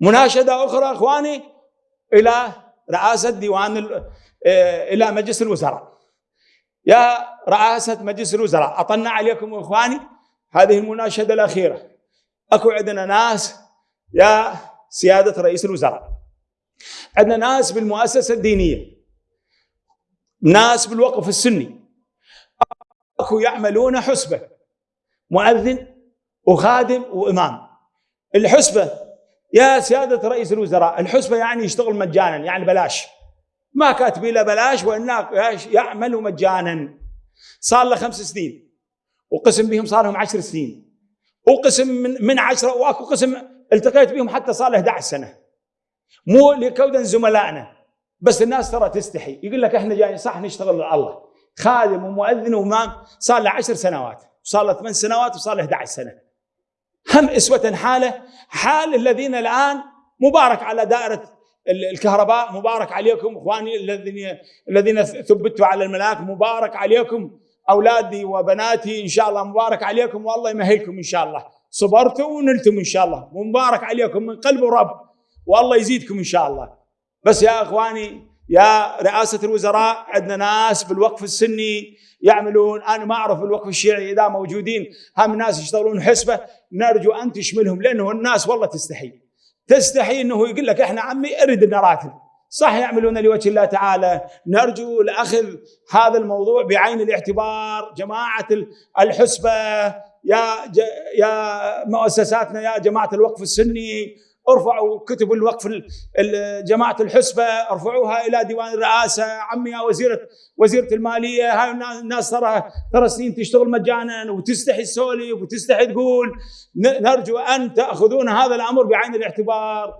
مناشدة أخرى أخواني إلى رئاسة ديوان آه، إلى مجلس الوزراء. يا رئاسة مجلس الوزراء اطلنا عليكم إخواني هذه المناشدة الأخيرة. أكو عندنا ناس يا سيادة رئيس الوزراء. عندنا ناس بالمؤسسة الدينية ناس بالوقف السني. أكو يعملون حسبة مؤذن وخادم وإمام. الحسبة يا سيادة رئيس الوزراء الحسبة يعني يشتغل مجانا يعني بلاش. ما كاتبين له بلاش وإنه يعمل مجانا. صار له خمس سنين وقسم بهم صار لهم عشر سنين. وقسم من من عشرة وأكو قسم التقيت بهم حتى صار له 11 سنة. مو لكودا زملائنا بس الناس ترى تستحي. يقول لك إحنا جايين صح نشتغل لله. خادم ومؤذن وإمام صار له 10 سنوات وصار له ثمان سنوات وصار له 11 سنة. هم إسوة حالة. حال الذين الآن مبارك على دائرة الكهرباء مبارك عليكم إخواني الذين الذين ثبتوا على الملاك مبارك عليكم أولادي وبناتي إن شاء الله مبارك عليكم والله يمهلكم إن شاء الله. صبرتوا ونلتم إن شاء الله. ومبارك عليكم من قلب ورب والله يزيدكم إن شاء الله. بس يا إخواني يا رئاسة الوزراء عندنا ناس بالوقف السني يعملون. أنا ما أعرف الوقف الشيعي إذا موجودين. هم ناس يشتغلون حسبة. نرجو أن تشملهم لأنه الناس والله تستحي. تستحي إنه يقول لك إحنا عمي ارد الراتب صح يعملون لوجه الله تعالى. نرجو لأخذ هذا الموضوع بعين الاعتبار جماعة الحسبة. يا يا مؤسساتنا يا جماعة الوقف السني. ارفعوا كتب الوقف جماعة الحسبة ارفعوها إلى ديوان الرئاسة عمي يا وزيره وزيرة المالية هاي الناس ترى ترى سنين تشتغل مجانا وتستحي تسولف وتستحي تقول نرجو أن تأخذون هذا الأمر بعين الاعتبار.